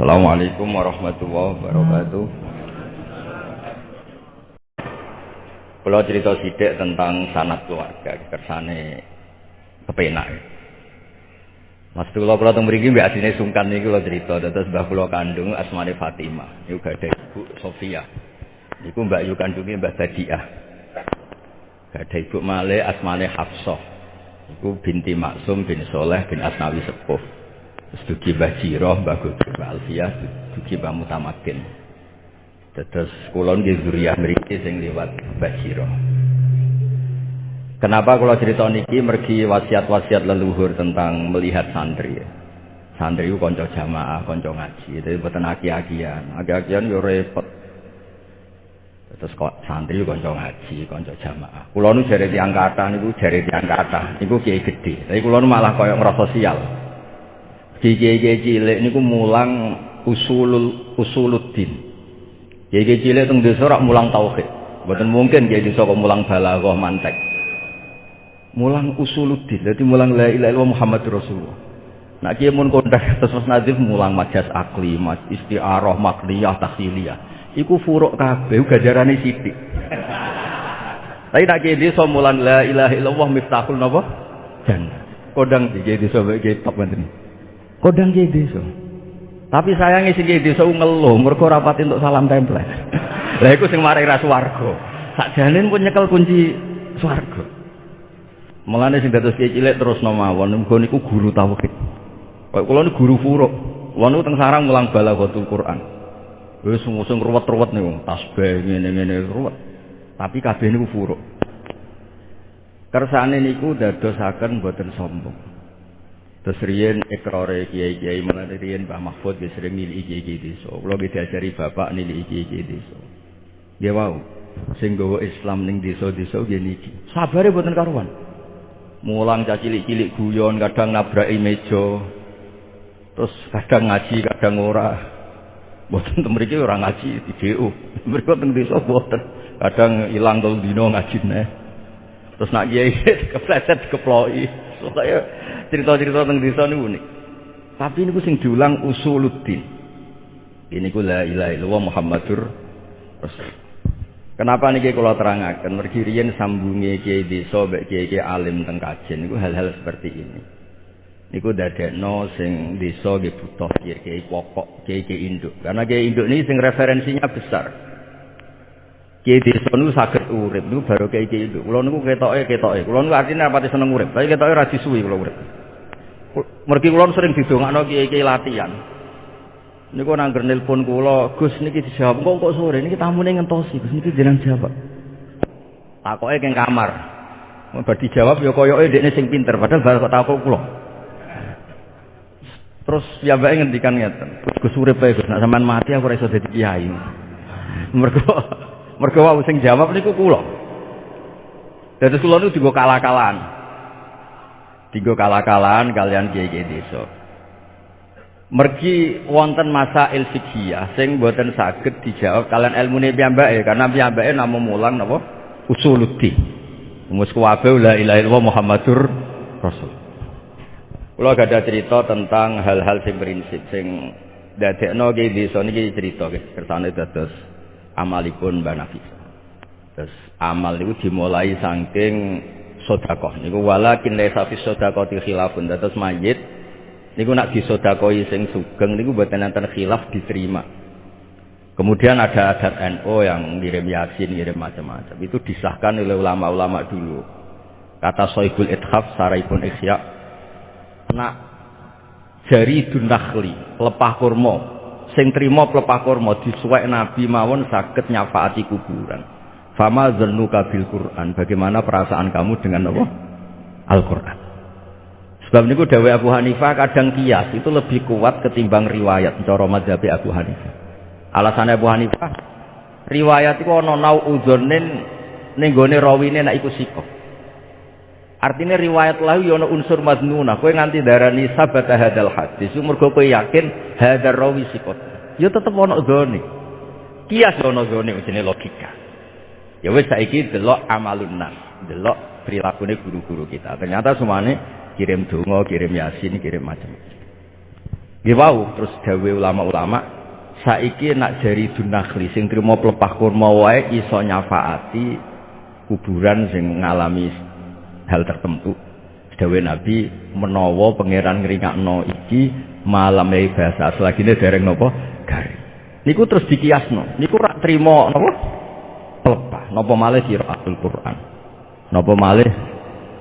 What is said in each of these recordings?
Assalamualaikum warahmatullahi wabarakatuh. Kalau cerita sidik tentang sanat keluarga, kersane kepenak. Mas kula kula teng mriki mbek asine sungkan niku kula cerita terus mbah kula kandung asmane Fatimah. Niku gadah Ibu Sofia. Niku mbak yu kandunge Mbah Badiah. Gadah Ibu Male asmane Hafsah. Niku binti Maksum bin Soleh bin Asnawi Sepuh. Dugi Mbah Jiroh, Mbah Gudur, Mbah Alfiah, dugi Mbah Mutamakin. Terus kula nggih zuriyah mriki sing liwat Mbah. Kenapa kalau cerita niki mergi wasiat-wasiat leluhur tentang melihat santri? Santri itu konco jamaah, konco ngaji. Itu buatan aki-akian. Aki-akian yo repot. Terus kok santri itu konco ngaji, konco jamaah. Kulo nu jari tiang kata, niku tiang kata. Niku kiai gede. Tapi kulo nu malah koyok ngerasa sial. Kiai-kiai cilik niku mulang usulul usuluddin. Kiai-kiai cilik teng desa rak mulang tauhid. Mboten mungkin kiai desa kok mulang balaghah mantek. Mulang usuluddin jadi mulang la ilaha illallah Muhammadur Rasulullah. Nak kiye mun kondak terus Nazif mulang majas akli mas istiarah makliyah taksiliyah iku furuk kabeh gajarane sithik. Tapi nak kiye desa mulang la ilaha illallah miftahul napa? Jannah. Kodang kiye desa kiye top ngeten kodang kiye desa tapi sayangnya sing kiye desa ngeluh mergo rapat untuk salam tempel lah iku sing marai ra swarga sakjane pun nyekel kunci swarga Mulane sing dados kiai cilik terus mawon muga niku guru tauhid. Kaya kula niku guru furuk. Kula niku teng sarang mulang balaghatul Quran. Wis sing ruwet-ruwet niku, tasbih ngene-ngene ruwet. Tapi kabeh niku furuk. Kersane niku dadosaken boten sombong. Terus riyen ikrare kiai-kiai mulane riyen Mbah Mahfud wis sering nilai kiai-kiai desa. Kula diajari bapak nilai kiai-kiai desa. Nggih wau, sing gawa Islam ning desa-desa nggih niki. Sabare boten karuan. mulang cilik-cilik guyon kadang nabraki meja terus kadang ngaji kadang ora mboten mriki ora ngaji di DU mriki teng desa mboten kadang ilang telu dina ngaji neh terus nak kiai kepleset dikeploki kaya cerita-cerita teng desa niku unik tapi niku sing diulang usuluddin ini ku la ilaha illallah muhammadur rasul Kenapa niki kula terangaken mergi riyen sambunge kiai desa mek kiai alim teng kajen niku hal-hal seperti ini. Niku dadekno sing desa nggih butuh kiai pokok, kiai induk. Karena kiai induk ini sing referensinya besar. Kiai desa niku saged urip niku baru kiai induk. Kula niku ketoke ketoke. Kula niku artine rapati seneng urip, tapi ketoke ra disuwi kula urip. Mergi kula sering didongakno kiai-kiai latihan. niku nangger nelpon kula Gus niki dijawab kok kok sore niki tamune ngentosi Gus niki jeneng jawab takoke keng kamar mau dijawab ya koyoke dekne sing pinter padahal baru kok takok kula terus ya mbak ngendikan ngeten Gus urip ae Gus nek sampean mati aku ora iso kiai mergo mergo wau sing jawab niku kula. Dadi kula niku digo kalah-kalahan digo kalah-kalahan kalian kiai-kiai desa. Mergi wonten masa ilfiqhiyah sing boten saged dijawab kalian ilmune piyambake karena piyambake namung mulang napa? Usuluddin. Mus kuwabe la ilaha illallah muhammadur rasul. Kula gada cerita tentang hal-hal sing prinsip sing dadekno iki desa niki cerita kersane dados amalipun Mbak Nafis terus amal niku dimulai saking sedekah. Niku walakin laisa fi sedekah khilafun. Dados mayit niku nak disodakoi sing sugeng niku buatan nanti khilaf diterima. Kemudian ada adat NO yang ngirim yasin ngirim macam-macam. Itu disahkan oleh ulama-ulama dulu. Kata Soibul Ithaf Saraipun Ikhya nak jari dunakhli lepah kurma sing trimo pelepah kurma disuwek Nabi mawon sakit nyafaati kuburan fama zannuka bil Quran bagaimana perasaan kamu dengan Allah Al-Quran Sebab niku dawe Abu Hanifah kadang kias itu lebih kuat ketimbang riwayat cara mazhab Abu Hanifah. Alasannya Abu Hanifah riwayat itu ana nau udzonin ning rawine nek iku siko. Artinya riwayat lahu ana unsur madnunah. Kowe nganti darani sabat hadal hadis mergo kowe yakin hadar rawi sikot. Ya tetep ana dzone. Kias ana dzone jenenge logika. Ya wis saiki delok amalun nas, delok prilakune guru-guru kita. Ternyata semuanya kirim donga, kirim yasin, kirim macam. Wau terus dawe ulama-ulama saiki nak jari dunahli sing trimo pelepah kurma wae iso nyafaati kuburan sing ngalami hal tertentu. Dawe Nabi menawa pangeran ngringakno iki malam bahasa selagine dereng napa garing. Niku terus dikiasno. Niku rak trimo napa pelepah. Napa malih qiraatul Quran. Napa malih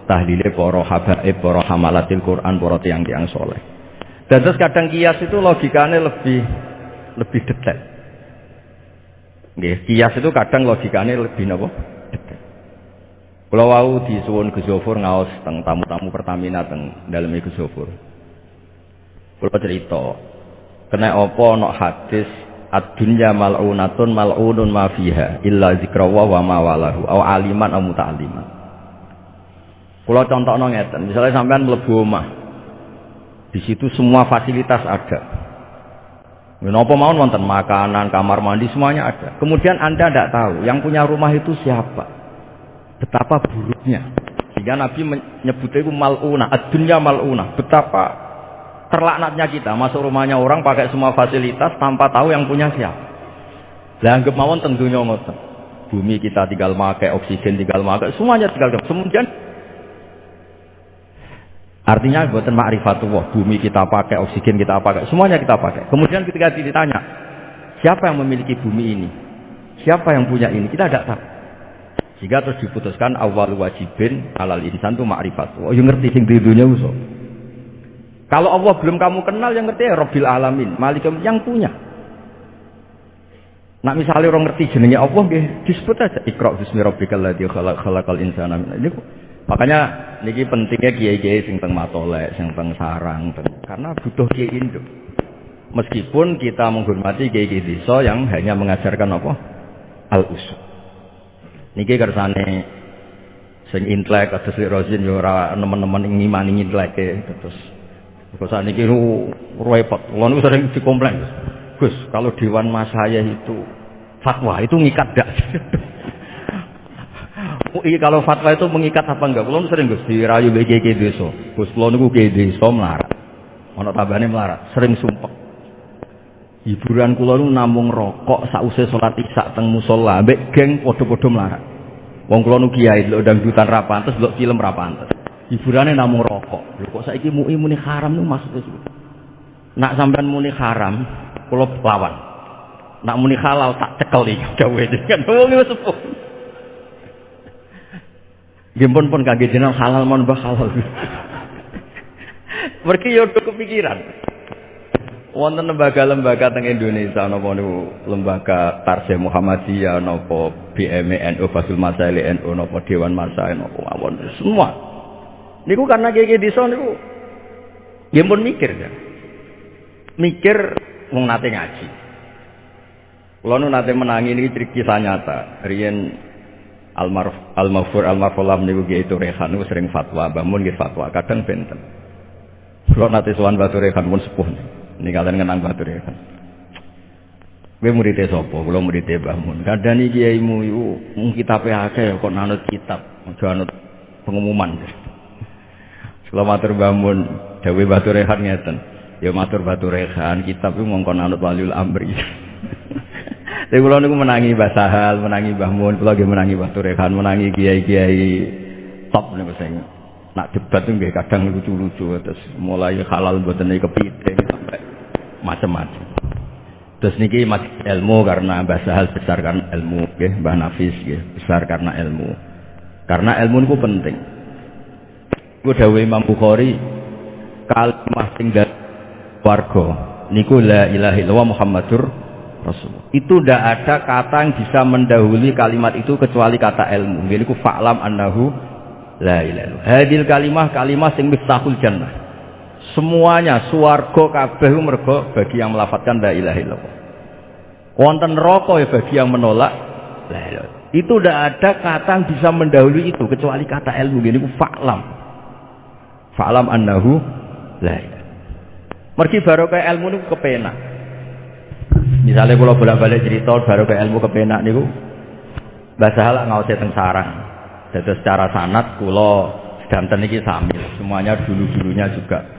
tahlile para habaib, para hamalatil Quran, para tiang-tiang soleh. Dan terus kadang kias itu logikanya lebih lebih detail. Nggih, kias itu kadang logikanya lebih nopo Kalau wau disuwun Gus Zofur ngaos teng tamu-tamu Pertamina teng dalam Gus Zofur. Kalau cerita, kena opo no hadis ad-dunya mal'unatun mal'unun ma fiha illa zikrawah wa ma walahu au aliman au muta'aliman. Kalau contohnya ngeten, misalnya sampean mlebu omah, di situ semua fasilitas ada. Menopo mau nonton makanan, kamar mandi semuanya ada. Kemudian Anda tidak tahu yang punya rumah itu siapa. Betapa buruknya. Sehingga Nabi menyebutnya itu maluna, adunya maluna. Betapa terlaknatnya kita masuk rumahnya orang pakai semua fasilitas tanpa tahu yang punya siapa. Lah anggap mawon tentunya ngoten. Bumi kita tinggal pakai, oksigen tinggal pakai, semuanya tinggal. Kemudian Artinya buatan ma'rifatullah, bumi kita pakai, oksigen kita pakai, semuanya kita pakai. Kemudian ketika ditanya, siapa yang memiliki bumi ini? Siapa yang punya ini? Kita tidak tahu. Sehingga terus diputuskan awal wajibin alal insan itu ma'rifatullah. Yang ngerti sing dunia usul. Kalau Allah belum kamu kenal yang ngerti ya Rabbil Alamin, Malik yang punya. Nak misalnya orang ngerti jenenge Allah disebut aja Iqra bismi rabbikal ladzi khalaq khalaqal insana. Ini Makanya niki pentingnya kiai-kiai sing teng matolek, sing teng sarang, teng, karena butuh kiai induk. Meskipun kita menghormati kiai-kiai desa yang hanya mengajarkan apa? Al usul. Niki kersane sing intelek kados Lik Rozin yo ora nemen-nemen ngimani intelek terus terus niki repot. Kulo niku sering dikomplain. Gus, kalau dewan masaya itu fatwa itu ngikat dak. UI kalau fatwa itu mengikat apa enggak? Kulo sering Gus dirayu BGK desa. Gus kulo niku ke desa melarat. Ana tambane melarat, sering sumpek. Hiburan kulo niku namung rokok sausé salat Isya teng musala, mbek geng padha-padha melarat. Wong kulo niku kiai lho dangdutan ra pantes, lho film ra pantes. Hiburane namung rokok. Lho kok saiki MUI muni haram niku maksudnya Nak sampean muni haram, kulo lawan. Nak muni halal tak cekel iki dawuhe kan wong sepuh. Gimpun pun kage jeneng halal mon bah halal. Mergi yo kepikiran. Wonten lembaga-lembaga teng Indonesia napa niku lembaga Tarse Muhammadiyah napa BMNU Fasul Masail NU napa Dewan Masail napa mawon semua. Niku karena gege desa niku nggih pun mikir ya. Mikir wong nate ngaji. Kula nu nate menangi niki kisah nyata. Riyen Almarf Almafur Almarfulam niku itu Rehan niku sering fatwa, bangun nggih fatwa, kadang benten. Kula nate sowan Batu Rehan pun sepuh. Ini kalian ngenang Batu Rehan. Kowe muridé sapa? Kula muridé Mbah Mun. Kadani kiaimu mung kitabe akeh kok nanut kitab, aja anut pengumuman. Kula matur Mbah Mun, dawuh Batu Rehan ngeten. Ya matur Batu Rehan, kitab iku mongkon nanut Waliul Amri. Tapi kalau niku menangi Mbah Sahal, menangi Mbah Mun, kula nggih menangi Mbah Turekan, menangi kiai-kiai top niku sing nak debat tuh kadang lucu-lucu terus mulai halal mboten kepiting sampai macam-macam. Terus niki mas ilmu karena Mbah Sahal besar karena ilmu, nggih Mbah Nafis nggih besar karena ilmu. Karena ilmu niku penting. Ku dawuh Imam Bukhari kalimah sing warga niku la ilaha illallah Muhammadur Rasul. Itu tidak ada kata yang bisa mendahului kalimat itu kecuali kata ilmu. Jadi ku fa'lam annahu la ilaha Hadil kalimah kalimah sing miftahul jannah. Semuanya suwargo kabeh mergo bagi yang melafatkan la ilaha illallah. Wonten rokok ya bagi yang menolak la ilaha Itu tidak ada kata yang bisa mendahului itu kecuali kata ilmu. Ku fa'lam. Fa'lam annahu la ilaha Mergi barokah ilmu itu kepenak. Misalnya kalau bolak-balik cerita baru ke ilmu kepenak niku bahasa halak ngawasi teng sarang. Jadi secara sanat kulo sedanten iki samil. Semuanya dulu-dulunya juga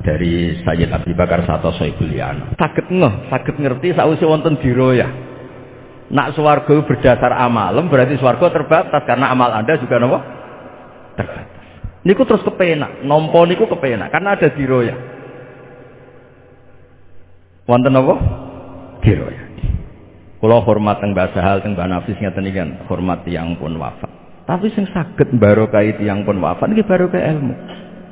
dari Sayyid Abi Bakar Sato Soibulian. Sakit ngeh, sakit ngerti sausi wonten diroya. Nak swarga berdasar amalem berarti swarga terbatas karena amal Anda juga nopo terbatas. Niku terus kepenak, nompo niku kepenak karena ada diroya. Wonten apa? Diroya. Kula hormat teng Mbah Sahal teng Nafis ngeten iki kan hormat yang pun wafat. Tapi sing saged barokah yang pun wafat niki barokah ilmu.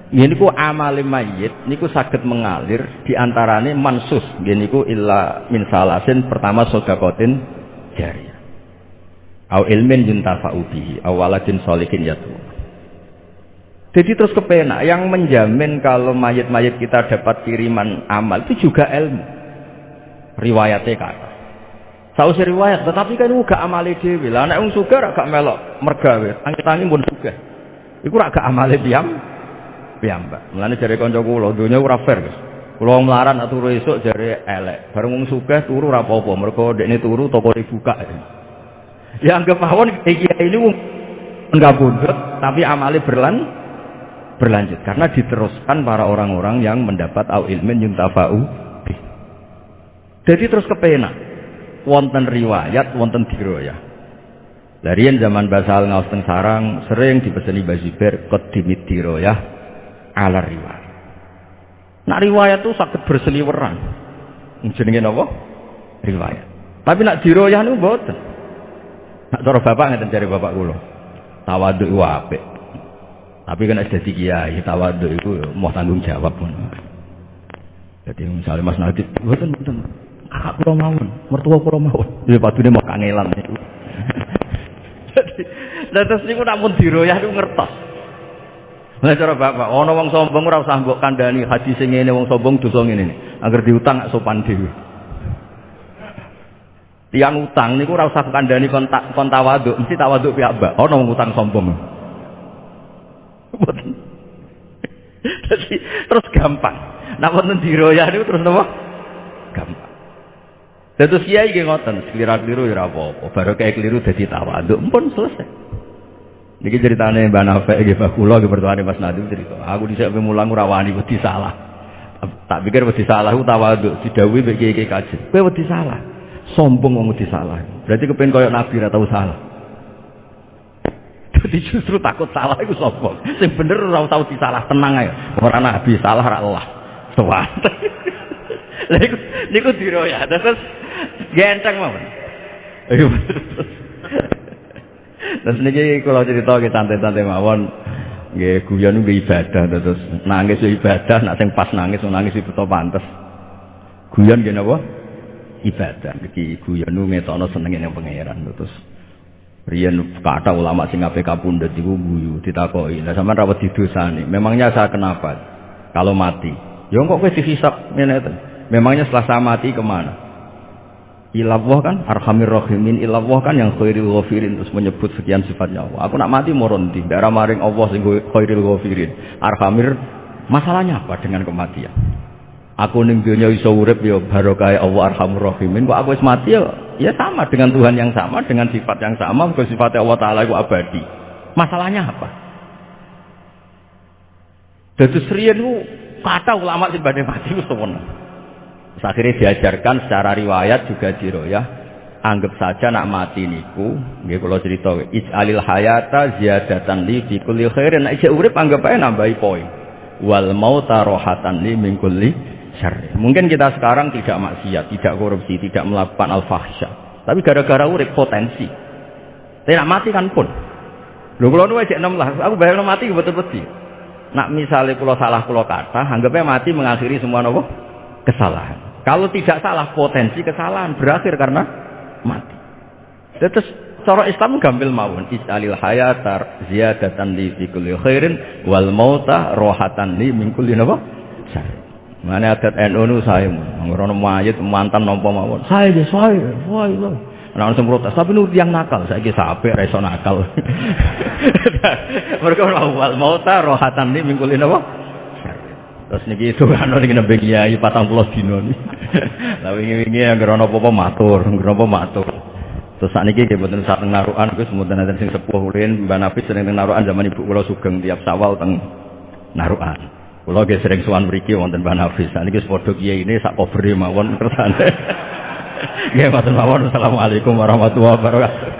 Ini ku amale mayit niku saged mengalir di antarane mansus. Nggih niku illa min salasin pertama sodakotin jariah. Au ilmin yuntafa'u bihi, awaladin solikin yatu. Jadi terus kepenak yang menjamin kalau mayit-mayit kita dapat kiriman amal itu juga ilmu. Riwayatnya kata. Si riwayat, tetapi kan gak amali dewi. Lah wong suka gak melok mergawe. Angin-angin pun suka. Iku gak amali piam piyambak. Mulane jare kanca kula, donya ora fair, Guys. Kula melarat nak turu esuk jare elek. Bareng wong sugih turu ora apa-apa, mergo turu toko dibuka. Ya anggap mawon iki ini wong enggak tapi amali berlan berlanjut karena diteruskan para orang-orang yang mendapat au ilmin yuntafa'u jadi terus kepenak wonten riwayat wonten diroya dari zaman basal ngaus teng sarang sering dipeseni Baziber kodimit diroya ala riwayat. Nak riwayat tuh sakit berseliweran. Jenenge apa riwayat. Tapi nak diroya nu boten nak cara bapak ngeten cari bapak kula. Tawaduk wape tapi kan ada tiga kiai tawaduk itu mau tanggung jawab pun jadi misalnya Mas Nadib boten boten kakak kula mawon, mertua kula mawon. Ya padune mau kangelan niku. Jadi, terus niku namun diroyah niku ngertos. Lah cara bapak, ana wong sombong ora usah mbok kandhani hadis sing ngene wong sombong dosa ngene. Angger diutang sopan dhewe. Tiang utang niku ora usah kandhani kon tak kon tawaduk, mesti tawaduk piyambak. mbak. Ana wong utang sombong. Jadi terus gampang. Nah wonten diroyah niku terus napa? Gampang. Dados kiai nggih ngoten, keliru-keliru ya apa-apa. Baru kayak keliru dadi tawaduk, pun selesai. Niki ceritane Mbak Nafek nggih Mbah kula nggih bertuane Mas Nadim cerita. Aku dhisik mulang ora wani wedi salah. Tak pikir wedi salah ku tawaduk, didhawuhi mek kiai kaji. Kowe wedi salah. Sombong wong wedi salah. Berarti kepen koyo Nabi ora tau salah. Jadi justru takut salah itu sombong. Sing bener ora tau disalah tenang ae. Ora Nabi salah ra Allah. Tuhan. Lha iku niku diroya. Terus Genteng mawon. Ayo. Terus niki kalau cerita ke tante-tante mawon nggih guyon nggih ibadah terus nangis ibadah nak sing pas nangis nangis itu pantes. Guyon nggih napa? Ibadah. Iki guyon ngetokno senenge ning pangeran terus Rian kata ulama sing ape kapundhut iku guyu ditakoki. Lah sampean rawat didosani. Memangnya saya kenapa? Kalau mati. Ya kok kowe dihisab ngene Memangnya setelah saya mati ke mana? Ilallah kan arhamir rahimin ilallah kan yang khairil ghafirin terus menyebut sekian sifatnya Allah. Aku nak mati moronti, darah maring Allah sing khairil ghafirin. Arhamir masalahnya apa dengan kematian? Aku ning dunya iso urip ya barokah Allah arhamur rahimin. Kok aku wis mati ya ya sama dengan Tuhan yang sama, dengan sifat yang sama, kok sifat Allah taala itu abadi. Masalahnya apa? Dados riyen kata ulama sing badhe mati ku akhirnya diajarkan secara riwayat juga diroyah anggap saja nak mati niku nggih kula cerita ij'alil hayata ziyadatan li fi kulli khairin. Nek isih urip anggap ae nambahi poin. Wal mauta rohatan li min kulli syarr. Mungkin kita sekarang tidak maksiat tidak korupsi tidak melakukan al fahsya tapi gara-gara urip potensi. Tapi nak mati kan pun. Lho kula nu cek 16 aku bayang mati betul-betul. Nak misalnya kula salah kula kata anggapnya mati mengakhiri semua nopo? Kesalahan kalau tidak salah potensi kesalahan berakhir karena mati. Terus cara Islam gampil mawon isalil hayatar ziyadatan li fi kulli khairin wal mauta rohatan li min kulli napa? Mana adat NU nu saya ngono mayit mantan nampa mawon. Saya ya saya, saya. Nah, langsung protes, tapi nu yang nakal, saya kira sampai reso nakal. Mereka wal mauta rohatan li min kulli napa? Terus niki itu kan niki nembe kiai 40 dino. Lah wingi-wingi anggere ana apa-apa matur, anggere apa matur. Terus sakniki nggih mboten sareng narukan Gus mboten enten sing sepuh ulin Mbak Nafis sering teng narukan zaman ibu kula sugeng tiap sawal teng narukan. Kula ge sering sowan mriki wonten Mbah Nafis. Niki padha kiai ini sak kobere mawon kersane. Nggih, matur mawon. Assalamualaikum warahmatullahi wabarakatuh.